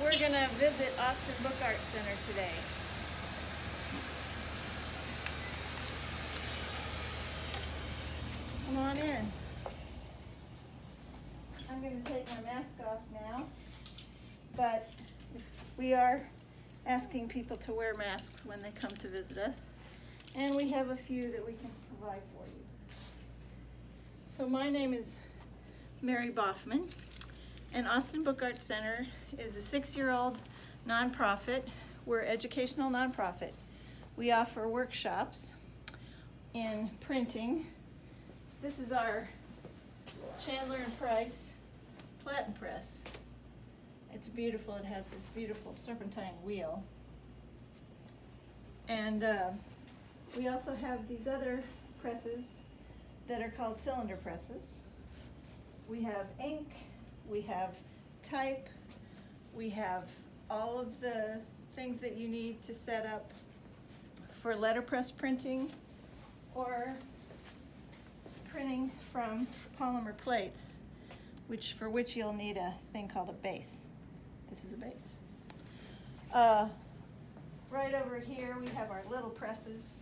We're gonna visit Austin Book Art Center today. Come on in. I'm gonna take my mask off now, but we are asking people to wear masks when they come to visit us. And we have a few that we can provide for you. So my name is Mary Boffman, and Austin Book Art Center is a six-year-old nonprofit. We're educational nonprofit. We offer workshops in printing. This is our Chandler and Price Platen Press. It's beautiful. It has this beautiful serpentine wheel. And uh, we also have these other presses that are called cylinder presses. We have ink, we have type, we have all of the things that you need to set up for letterpress printing or printing from polymer plates, which for which you'll need a thing called a base. This is a base. Uh, right over here we have our little presses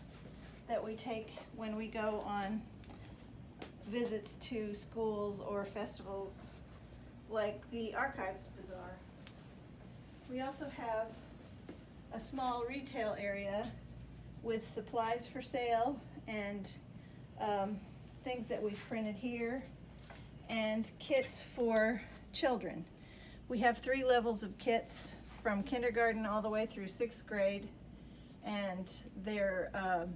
that we take when we go on visits to schools or festivals like the Archives Bazaar. We also have a small retail area with supplies for sale and um, things that we've printed here and kits for children. We have three levels of kits from kindergarten all the way through sixth grade and there uh,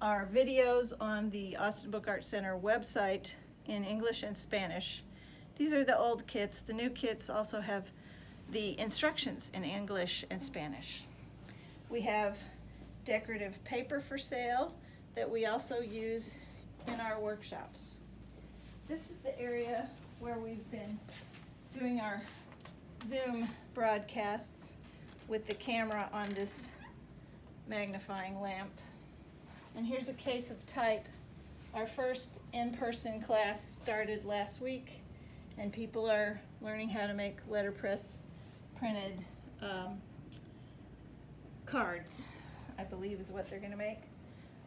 are videos on the Austin Book Art Center website in English and Spanish. These are the old kits. The new kits also have the instructions in English and Spanish. We have decorative paper for sale that we also use in our workshops. This is the area where we've been doing our Zoom broadcasts with the camera on this magnifying lamp. And here's a case of type. Our first in-person class started last week and people are learning how to make letterpress printed um, cards, I believe is what they're gonna make.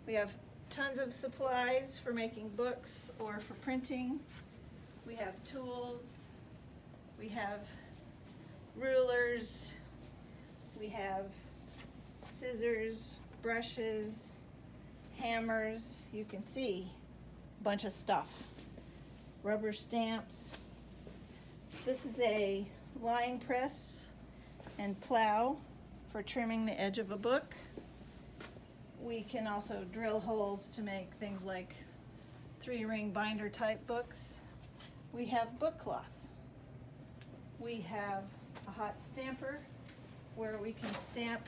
We have tons of supplies for making books or for printing. We have tools. We have rulers. We have scissors, brushes, hammers. You can see a bunch of stuff. Rubber stamps. This is a lying press and plow for trimming the edge of a book. We can also drill holes to make things like three ring binder type books. We have book cloth. We have a hot stamper where we can stamp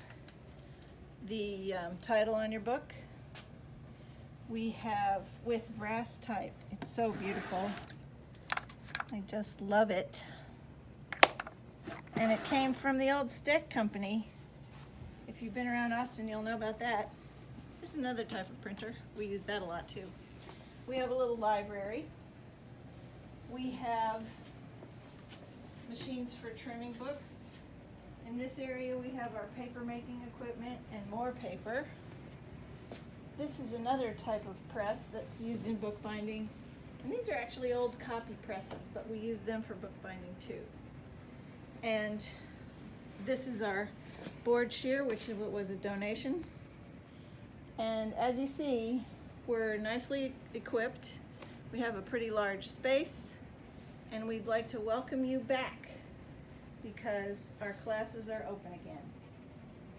the um, title on your book. We have with brass type. It's so beautiful. I just love it. And it came from the old Steck Company. If you've been around Austin, you'll know about that. There's another type of printer. We use that a lot too. We have a little library. We have machines for trimming books. In this area, we have our paper making equipment and more paper. This is another type of press that's used in bookbinding. And these are actually old copy presses, but we use them for bookbinding too. And this is our board shear, which was a donation. And as you see, we're nicely equipped. We have a pretty large space and we'd like to welcome you back because our classes are open again.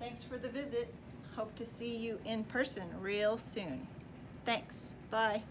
Thanks for the visit. Hope to see you in person real soon. Thanks. Bye.